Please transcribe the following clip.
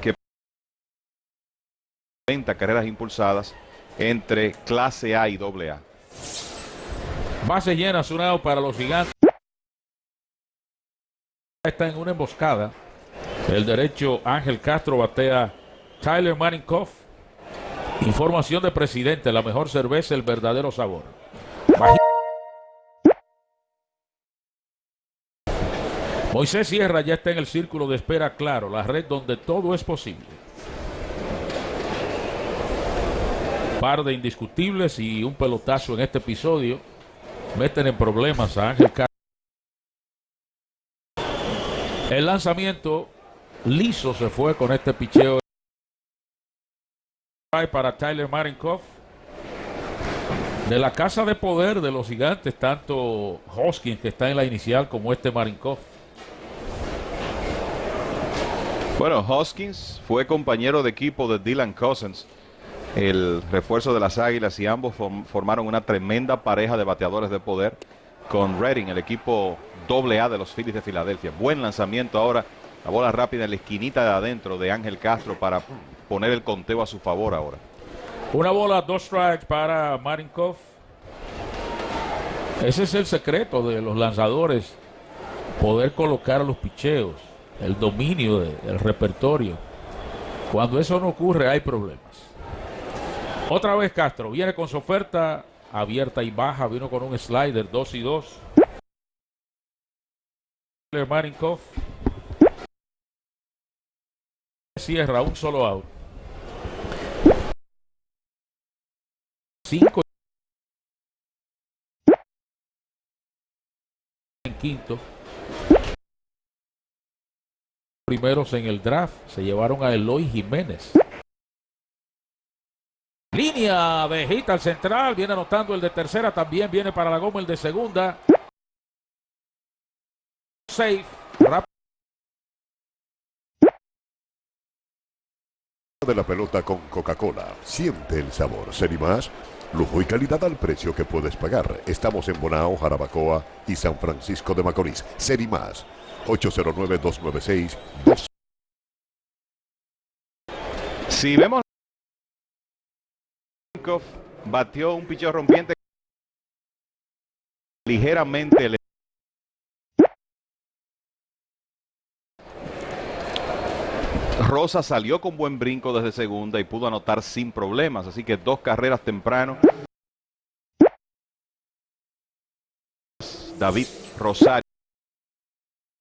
que 30 carreras impulsadas entre clase A y doble A. Base llena, Sunao para los gigantes. Está en una emboscada. El derecho Ángel Castro batea Tyler Maninkoff. Información de presidente, la mejor cerveza, el verdadero sabor. Moisés Sierra ya está en el círculo de espera claro, la red donde todo es posible. Par de indiscutibles y un pelotazo en este episodio meten en problemas a Ángel Castro. El lanzamiento liso se fue con este picheo para Tyler Marinkoff. De la casa de poder de los gigantes, tanto Hoskins que está en la inicial como este Marinkoff. Bueno, Hoskins fue compañero de equipo de Dylan Cousins, el refuerzo de las Águilas, y ambos form- formaron una tremenda pareja de bateadores de poder con Redding, el equipo doble A de los Phillies de Filadelfia. Buen lanzamiento ahora, la bola rápida en la esquinita de adentro de Ángel Castro para poner el conteo a su favor ahora. Una bola, dos strikes para Marinkoff. Ese es el secreto de los lanzadores, poder colocar los picheos, el dominio de- del repertorio. Cuando eso no ocurre hay problemas. Otra vez Castro, viene con su oferta abierta y baja, vino con un slider 2 y 2. Marinkoff cierra un solo out. 5 en quinto. Primeros en el draft se llevaron a Eloy Jiménez. Línea de hit al central, viene anotando el de tercera, también viene para la goma el de segunda. Safe, rápido. de la pelota con Coca-Cola. Siente el sabor. Ser y más, lujo y calidad al precio que puedes pagar. Estamos en Bonao, Jarabacoa y San Francisco de Macorís. Ser y más. 809-296-2. Si vemos batió un picheo rompiente ligeramente le- Rosa salió con buen brinco desde segunda y pudo anotar sin problemas, así que dos carreras temprano. David Rosario